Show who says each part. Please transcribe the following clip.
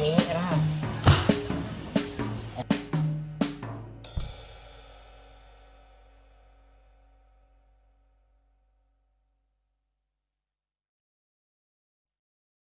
Speaker 1: Nhìn nhìn